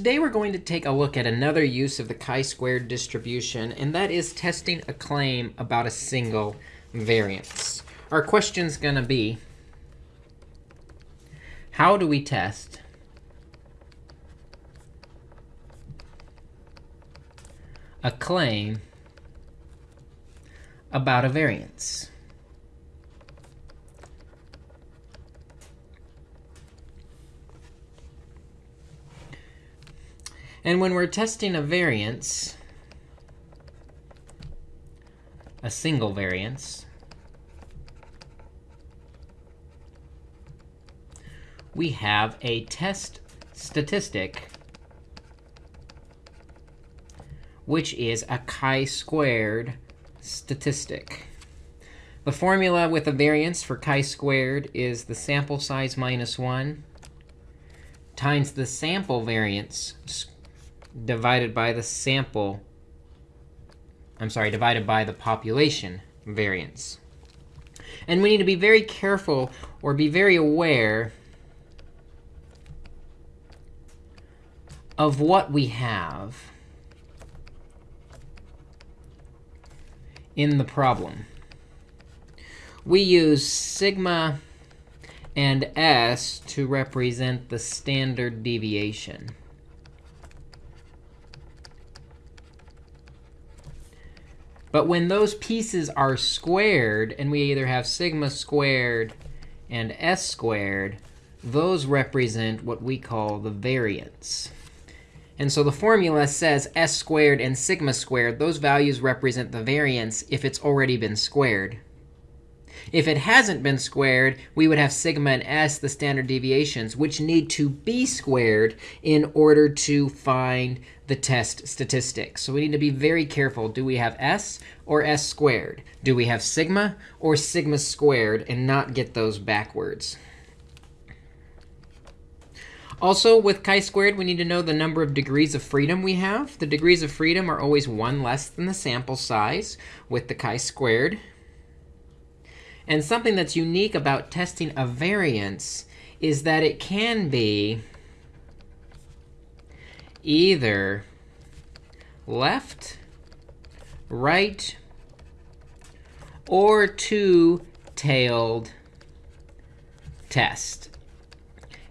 Today we're going to take a look at another use of the chi-squared distribution, and that is testing a claim about a single variance. Our question's going to be, how do we test a claim about a variance? And when we're testing a variance, a single variance, we have a test statistic, which is a chi-squared statistic. The formula with a variance for chi-squared is the sample size minus 1 times the sample variance divided by the sample, I'm sorry, divided by the population variance. And we need to be very careful or be very aware of what we have in the problem. We use sigma and s to represent the standard deviation. But when those pieces are squared, and we either have sigma squared and s squared, those represent what we call the variance. And so the formula says s squared and sigma squared. Those values represent the variance if it's already been squared. If it hasn't been squared, we would have sigma and s, the standard deviations, which need to be squared in order to find the test statistics. So we need to be very careful. Do we have s or s squared? Do we have sigma or sigma squared and not get those backwards? Also, with chi-squared, we need to know the number of degrees of freedom we have. The degrees of freedom are always 1 less than the sample size with the chi-squared. And something that's unique about testing a variance is that it can be either left, right, or two-tailed test.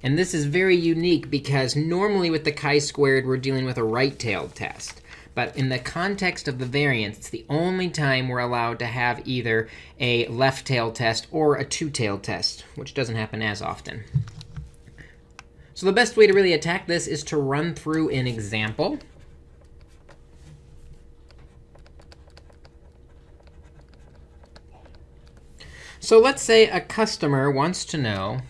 And this is very unique because normally with the chi-squared, we're dealing with a right-tailed test. But in the context of the variance, it's the only time we're allowed to have either a left-tailed test or a two-tailed test, which doesn't happen as often. So the best way to really attack this is to run through an example. So let's say a customer wants to know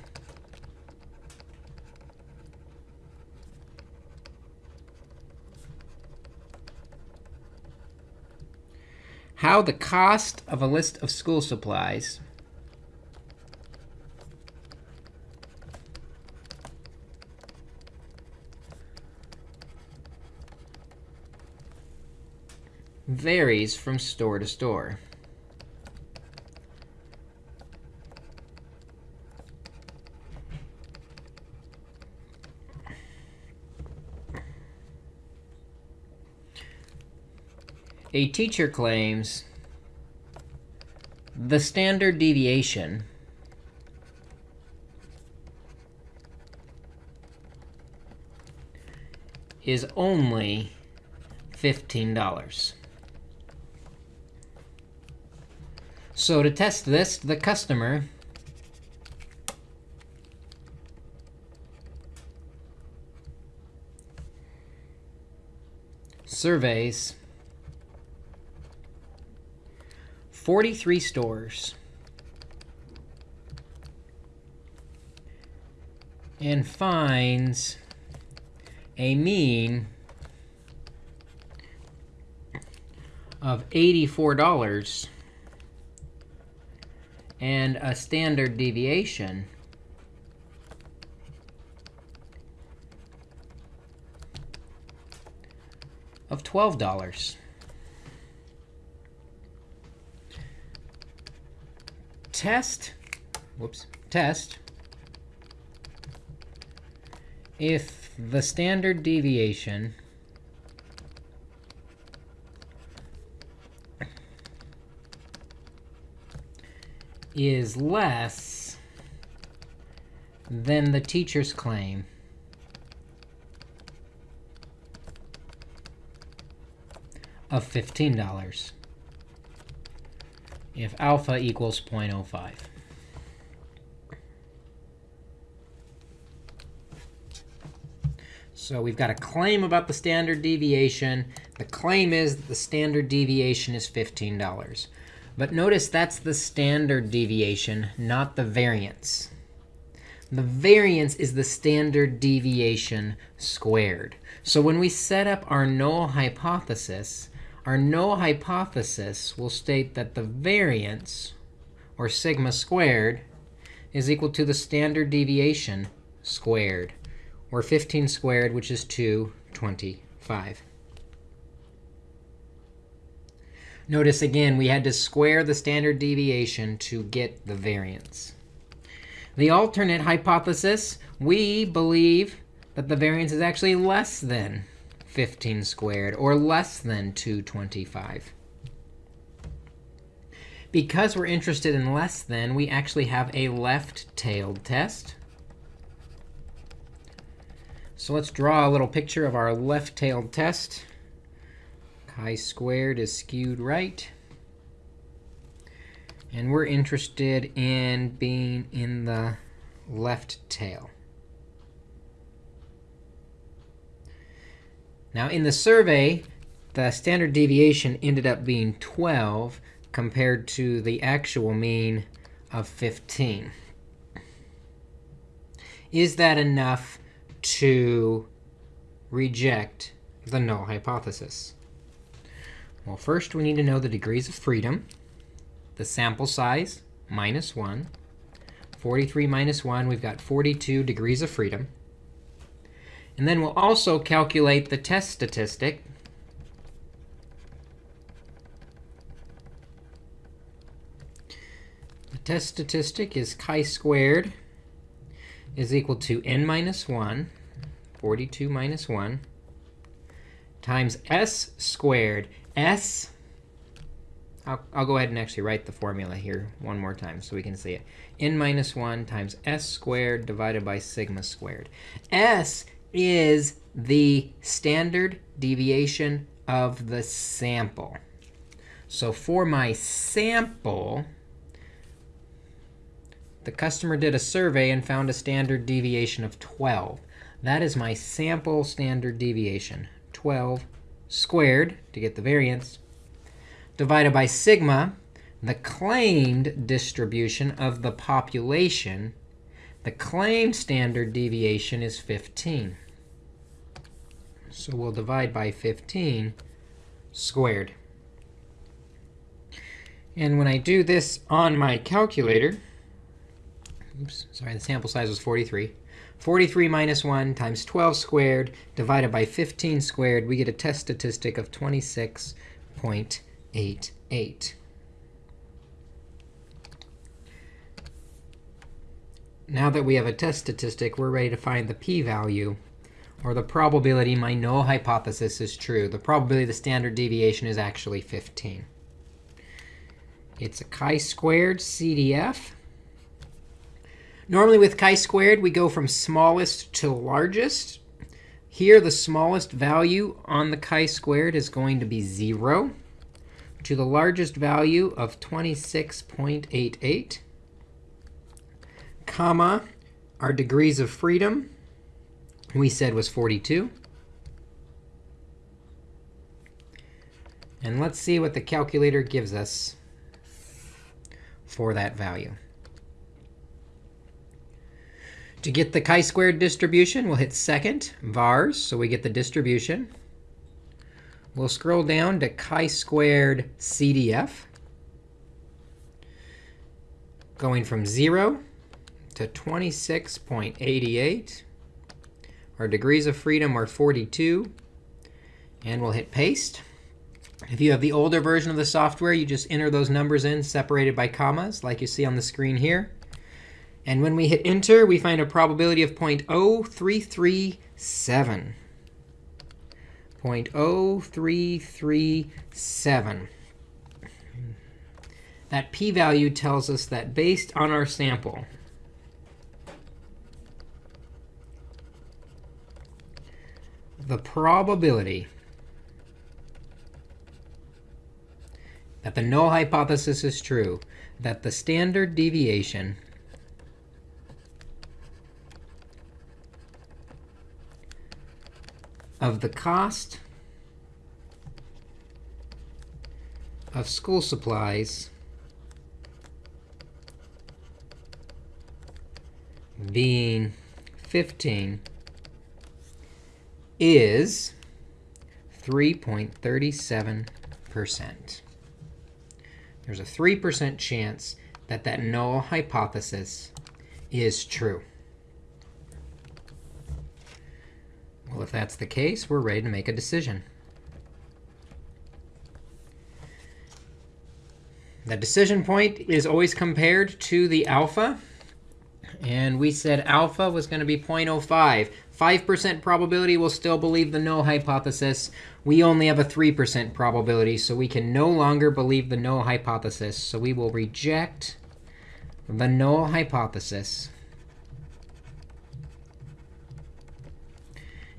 how the cost of a list of school supplies varies from store to store. A teacher claims the standard deviation is only $15. So to test this, the customer surveys 43 stores and finds a mean of $84 and a standard deviation of $12. Test, whoops, test if the standard deviation is less than the teacher's claim, of $15 if alpha equals 0.05. So we've got a claim about the standard deviation. The claim is that the standard deviation is $15. But notice that's the standard deviation, not the variance. The variance is the standard deviation squared. So when we set up our null hypothesis, our null hypothesis will state that the variance, or sigma squared, is equal to the standard deviation squared, or 15 squared, which is 225. Notice again, we had to square the standard deviation to get the variance. The alternate hypothesis, we believe that the variance is actually less than 15 squared, or less than 225. Because we're interested in less than, we actually have a left-tailed test. So let's draw a little picture of our left-tailed test. Chi-squared is skewed right. And we're interested in being in the left tail. Now, in the survey, the standard deviation ended up being 12 compared to the actual mean of 15. Is that enough to reject the null hypothesis? Well, first we need to know the degrees of freedom, the sample size, minus 1. 43 minus 1, we've got 42 degrees of freedom. And then we'll also calculate the test statistic. The test statistic is chi-squared is equal to n minus 1, 42 minus 1, times s squared. S, I'll, I'll go ahead and actually write the formula here one more time so we can see it. n minus 1 times s squared divided by sigma squared. s is the standard deviation of the sample. So for my sample, the customer did a survey and found a standard deviation of 12. That is my sample standard deviation, 12 squared to get the variance, divided by sigma, the claimed distribution of the population the claimed standard deviation is 15. So we'll divide by 15 squared. And when I do this on my calculator, oops, sorry, the sample size was 43. 43 minus 1 times 12 squared divided by 15 squared, we get a test statistic of 26.88. Now that we have a test statistic, we're ready to find the p-value, or the probability my null hypothesis is true. The probability the standard deviation is actually 15. It's a chi-squared CDF. Normally with chi-squared, we go from smallest to largest. Here, the smallest value on the chi-squared is going to be 0 to the largest value of 26.88 comma, our degrees of freedom we said was 42. And let's see what the calculator gives us for that value. To get the chi-squared distribution, we'll hit second, vars, so we get the distribution. We'll scroll down to chi-squared CDF, going from 0 to 26.88. Our degrees of freedom are 42. And we'll hit paste. If you have the older version of the software, you just enter those numbers in separated by commas, like you see on the screen here. And when we hit enter, we find a probability of 0.0337. 0.0337. That p-value tells us that based on our sample, the probability that the null hypothesis is true, that the standard deviation of the cost of school supplies being 15 is 3.37%. There's a 3% chance that that null hypothesis is true. Well, if that's the case, we're ready to make a decision. The decision point is always compared to the alpha. And we said alpha was going to be 0.05. 5% probability we'll still believe the null hypothesis. We only have a 3% probability, so we can no longer believe the null hypothesis. So we will reject the null hypothesis.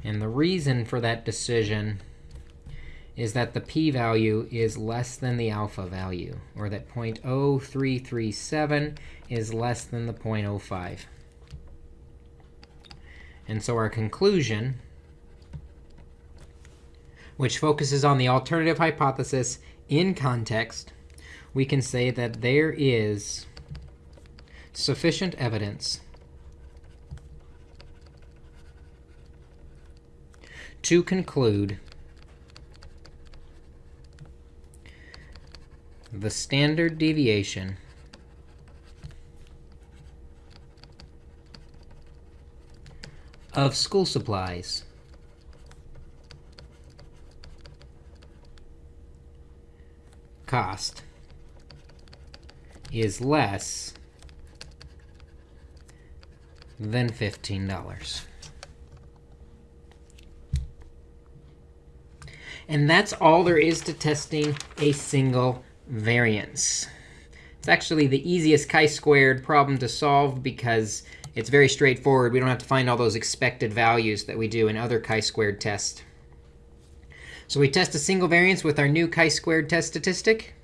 And the reason for that decision is that the p-value is less than the alpha value, or that 0.0337 is less than the 0.05. And so our conclusion, which focuses on the alternative hypothesis in context, we can say that there is sufficient evidence to conclude the standard deviation of school supplies cost is less than $15. And that's all there is to testing a single variance. It's actually the easiest chi-squared problem to solve because it's very straightforward. We don't have to find all those expected values that we do in other chi-squared tests. So we test a single variance with our new chi-squared test statistic.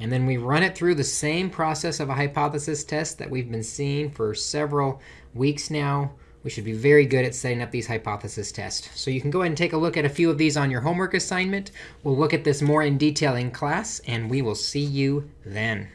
And then we run it through the same process of a hypothesis test that we've been seeing for several weeks now we should be very good at setting up these hypothesis tests. So you can go ahead and take a look at a few of these on your homework assignment. We'll look at this more in detail in class, and we will see you then.